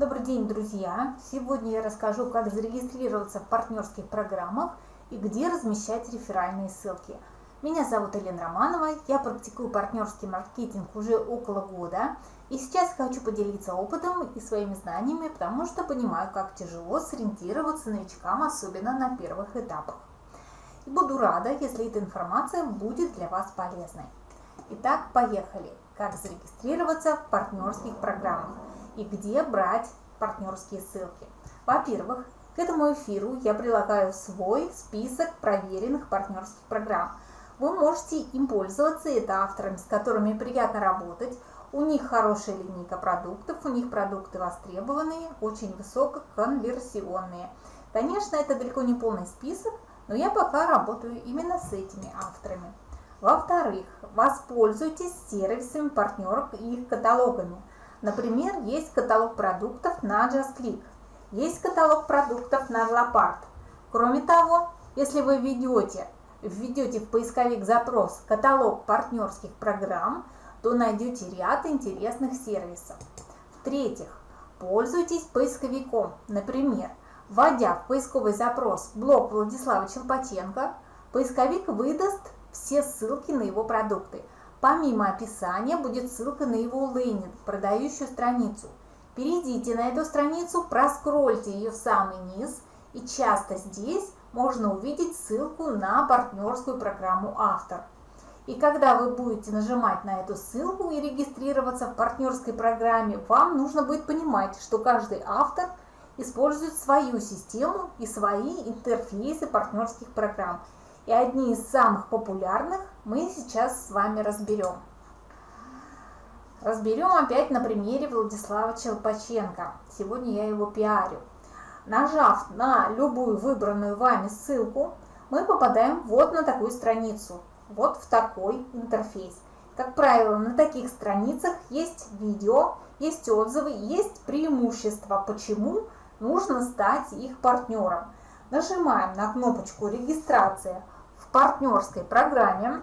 Добрый день, друзья! Сегодня я расскажу, как зарегистрироваться в партнерских программах и где размещать реферальные ссылки. Меня зовут Елена Романова, я практикую партнерский маркетинг уже около года. И сейчас хочу поделиться опытом и своими знаниями, потому что понимаю, как тяжело сориентироваться новичкам, особенно на первых этапах. И буду рада, если эта информация будет для вас полезной. Итак, поехали! Как зарегистрироваться в партнерских программах и где брать партнерские ссылки. Во-первых, к этому эфиру я прилагаю свой список проверенных партнерских программ. Вы можете им пользоваться, это авторами, с которыми приятно работать. У них хорошая линейка продуктов, у них продукты востребованные, очень высококонверсионные. Конечно, это далеко не полный список, но я пока работаю именно с этими авторами. Во-вторых, воспользуйтесь сервисами партнеров и их каталогами. Например, есть каталог продуктов на JustClick, есть каталог продуктов на Leopard. Кроме того, если вы введете, введете в поисковик запрос «Каталог партнерских программ», то найдете ряд интересных сервисов. В-третьих, пользуйтесь поисковиком. Например, вводя в поисковый запрос блог Владислава Челпаченко, поисковик выдаст все ссылки на его продукты – Помимо описания будет ссылка на его лендинг, продающую страницу. Перейдите на эту страницу, проскрольте ее в самый низ, и часто здесь можно увидеть ссылку на партнерскую программу «Автор». И когда вы будете нажимать на эту ссылку и регистрироваться в партнерской программе, вам нужно будет понимать, что каждый автор использует свою систему и свои интерфейсы партнерских программ – и одни из самых популярных мы сейчас с вами разберем. Разберем опять на примере Владислава Челпаченко. Сегодня я его пиарю. Нажав на любую выбранную вами ссылку, мы попадаем вот на такую страницу, вот в такой интерфейс. Как правило, на таких страницах есть видео, есть отзывы, есть преимущества, почему нужно стать их партнером. Нажимаем на кнопочку «Регистрация» партнерской программе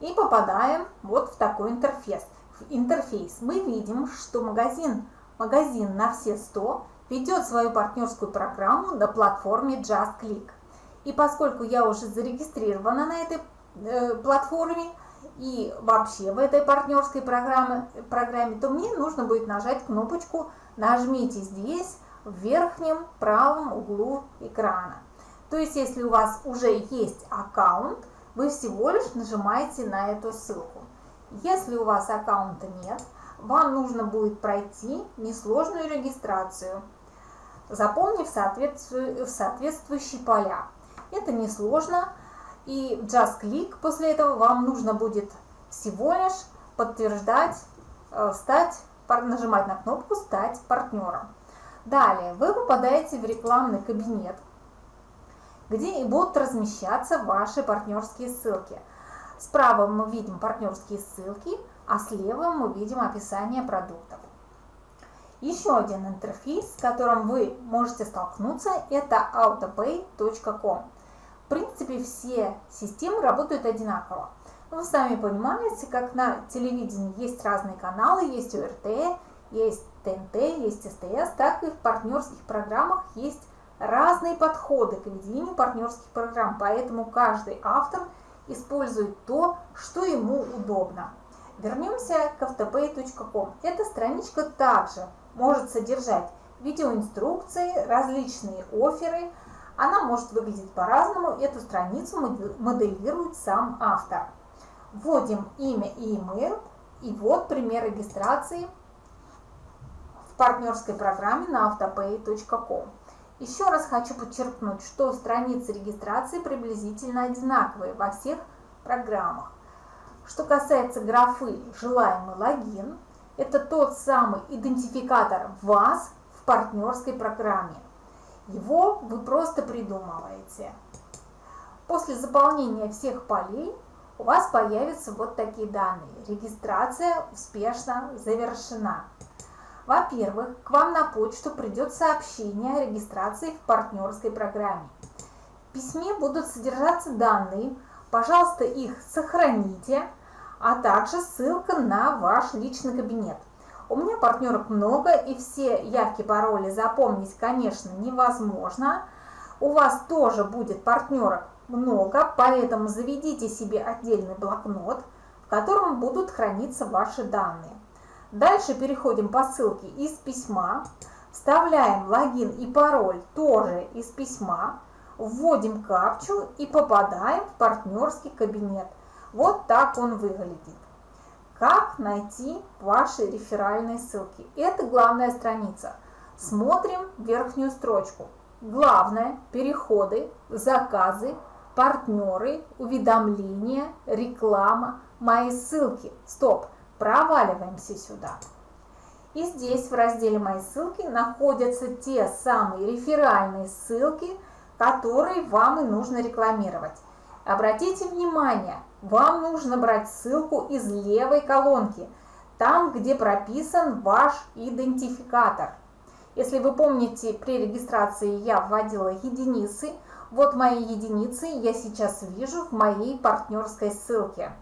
и попадаем вот в такой интерфейс. интерфейс. Мы видим, что магазин, магазин на все 100 ведет свою партнерскую программу на платформе JustClick. И поскольку я уже зарегистрирована на этой э, платформе и вообще в этой партнерской программе, программе, то мне нужно будет нажать кнопочку «Нажмите здесь» в верхнем правом углу экрана. То есть, если у вас уже есть аккаунт, вы всего лишь нажимаете на эту ссылку. Если у вас аккаунта нет, вам нужно будет пройти несложную регистрацию, заполнив соответствующие поля. Это несложно, и Just Click после этого вам нужно будет всего лишь подтверждать, э, стать, нажимать на кнопку «Стать партнером». Далее вы попадаете в рекламный кабинет, где и будут размещаться ваши партнерские ссылки. Справа мы видим партнерские ссылки, а слева мы видим описание продуктов. Еще один интерфейс, с которым вы можете столкнуться, это autopay.com. В принципе, все системы работают одинаково. Вы сами понимаете, как на телевидении есть разные каналы, есть ОРТ, есть ТНТ, есть СТС, так и в партнерских программах есть разные подходы к ведению партнерских программ, поэтому каждый автор использует то, что ему удобно. Вернемся к автopay.com. Эта страничка также может содержать видеоинструкции, различные оферы. Она может выглядеть по-разному. Эту страницу моделирует сам автор. Вводим имя и email. И вот пример регистрации в партнерской программе на autopay.com. Еще раз хочу подчеркнуть, что страницы регистрации приблизительно одинаковые во всех программах. Что касается графы «Желаемый логин», это тот самый идентификатор вас в партнерской программе. Его вы просто придумываете. После заполнения всех полей у вас появятся вот такие данные. Регистрация успешно завершена. Во-первых, к вам на почту придет сообщение о регистрации в партнерской программе. В письме будут содержаться данные, пожалуйста, их сохраните, а также ссылка на ваш личный кабинет. У меня партнерок много, и все явки, пароли запомнить, конечно, невозможно. У вас тоже будет партнерок много, поэтому заведите себе отдельный блокнот, в котором будут храниться ваши данные. Дальше переходим по ссылке из письма, вставляем логин и пароль тоже из письма, вводим капчу и попадаем в партнерский кабинет. Вот так он выглядит. Как найти ваши реферальные ссылки? Это главная страница. Смотрим верхнюю строчку. Главное – переходы, заказы, партнеры, уведомления, реклама, мои ссылки. Стоп, проваливаемся сюда. И здесь в разделе «Мои ссылки» находятся те самые реферальные ссылки, которые вам и нужно рекламировать. Обратите внимание, вам нужно брать ссылку из левой колонки, там, где прописан ваш идентификатор. Если вы помните, при регистрации я вводила единицы, вот мои единицы я сейчас вижу в моей партнерской ссылке.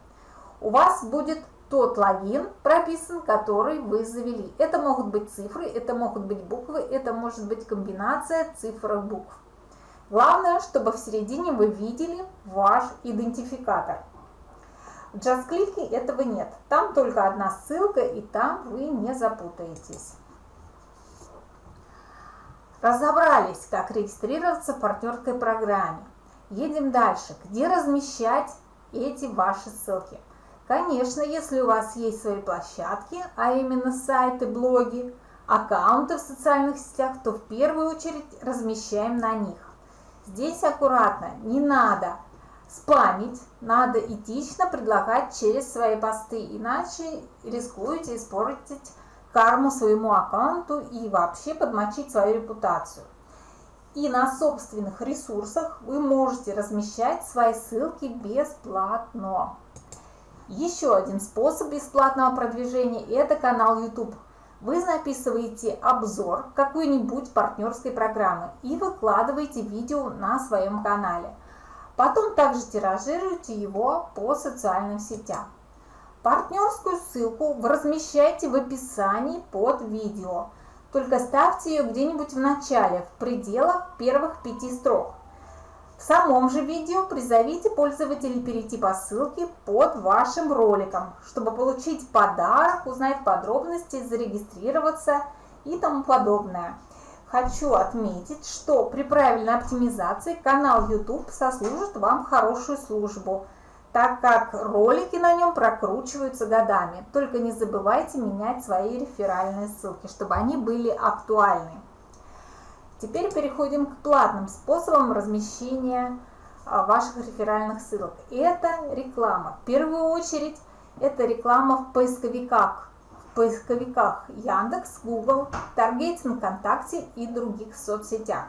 У вас будет тот логин прописан, который вы завели. Это могут быть цифры, это могут быть буквы, это может быть комбинация цифр и букв. Главное, чтобы в середине вы видели ваш идентификатор. В JustClick этого нет. Там только одна ссылка, и там вы не запутаетесь. Разобрались, как регистрироваться в партнерской программе. Едем дальше. Где размещать эти ваши ссылки? Конечно, если у вас есть свои площадки, а именно сайты, блоги, аккаунты в социальных сетях, то в первую очередь размещаем на них. Здесь аккуратно, не надо спамить, надо этично предлагать через свои посты, иначе рискуете испортить карму своему аккаунту и вообще подмочить свою репутацию. И на собственных ресурсах вы можете размещать свои ссылки бесплатно. Еще один способ бесплатного продвижения – это канал YouTube – вы записываете обзор какой-нибудь партнерской программы и выкладываете видео на своем канале. Потом также тиражируйте его по социальным сетям. Партнерскую ссылку вы размещаете в описании под видео. Только ставьте ее где-нибудь в начале, в пределах первых пяти строк. В самом же видео призовите пользователей перейти по ссылке под вашим роликом, чтобы получить подарок, узнать подробности, зарегистрироваться и тому подобное. Хочу отметить, что при правильной оптимизации канал YouTube сослужит вам хорошую службу, так как ролики на нем прокручиваются годами. Только не забывайте менять свои реферальные ссылки, чтобы они были актуальны. Теперь переходим к платным способам размещения а, ваших реферальных ссылок. Это реклама. В первую очередь это реклама в поисковиках. В поисковиках Яндекс, Google, Таргетинг, ВКонтакте и других соцсетях.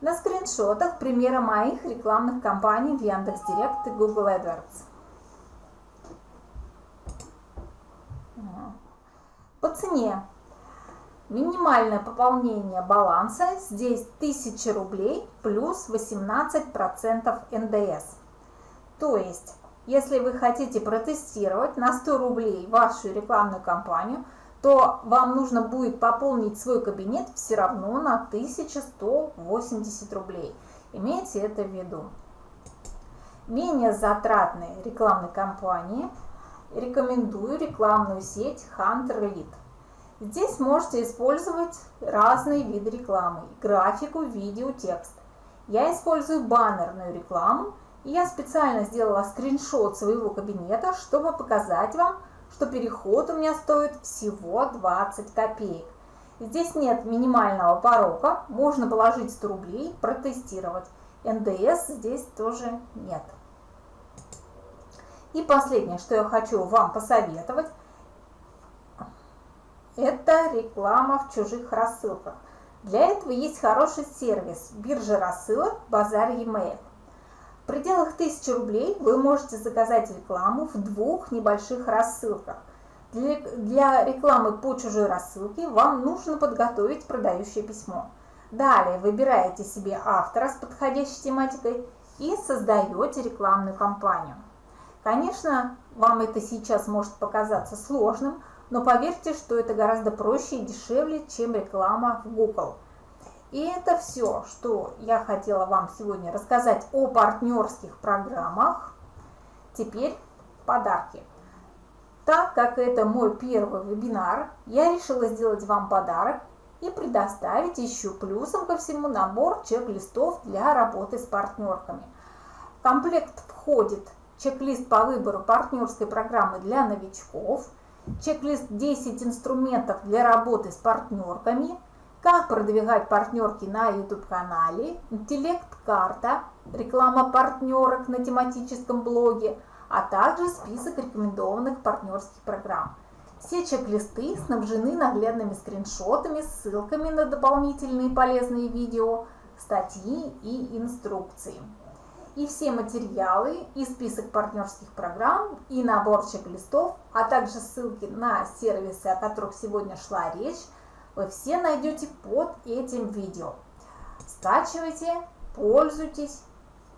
На скриншотах примеры моих рекламных кампаний в Яндекс.Директ и Google AdWords. По цене Минимальное пополнение баланса здесь 1000 рублей плюс 18% НДС. То есть, если вы хотите протестировать на 100 рублей вашу рекламную кампанию, то вам нужно будет пополнить свой кабинет все равно на 1180 рублей. Имейте это в виду. Менее затратные рекламные кампании рекомендую рекламную сеть Hunter Elite. Здесь можете использовать разные виды рекламы, графику, видео, текст. Я использую баннерную рекламу, и я специально сделала скриншот своего кабинета, чтобы показать вам, что переход у меня стоит всего 20 копеек. Здесь нет минимального порока, можно положить 100 рублей, протестировать. НДС здесь тоже нет. И последнее, что я хочу вам посоветовать – это реклама в чужих рассылках. Для этого есть хороший сервис биржа рассылок Базар e-mail. В пределах 1000 рублей вы можете заказать рекламу в двух небольших рассылках. Для, для рекламы по чужой рассылке вам нужно подготовить продающее письмо. Далее выбираете себе автора с подходящей тематикой и создаете рекламную кампанию. Конечно, вам это сейчас может показаться сложным, но поверьте, что это гораздо проще и дешевле, чем реклама в Google. И это все, что я хотела вам сегодня рассказать о партнерских программах. Теперь подарки. Так как это мой первый вебинар, я решила сделать вам подарок и предоставить еще плюсом ко всему набор чек-листов для работы с партнерками. В комплект входит чек-лист по выбору партнерской программы для новичков, чек-лист 10 инструментов для работы с партнерками, как продвигать партнерки на YouTube-канале, интеллект-карта, реклама партнерок на тематическом блоге, а также список рекомендованных партнерских программ. Все чек-листы снабжены наглядными скриншотами, ссылками на дополнительные полезные видео, статьи и инструкции. И все материалы, и список партнерских программ, и набор чек-листов, а также ссылки на сервисы, о которых сегодня шла речь, вы все найдете под этим видео. Скачивайте, пользуйтесь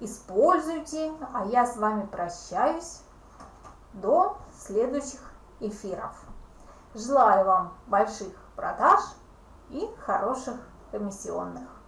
используйте. А я с вами прощаюсь до следующих эфиров. Желаю вам больших продаж и хороших комиссионных.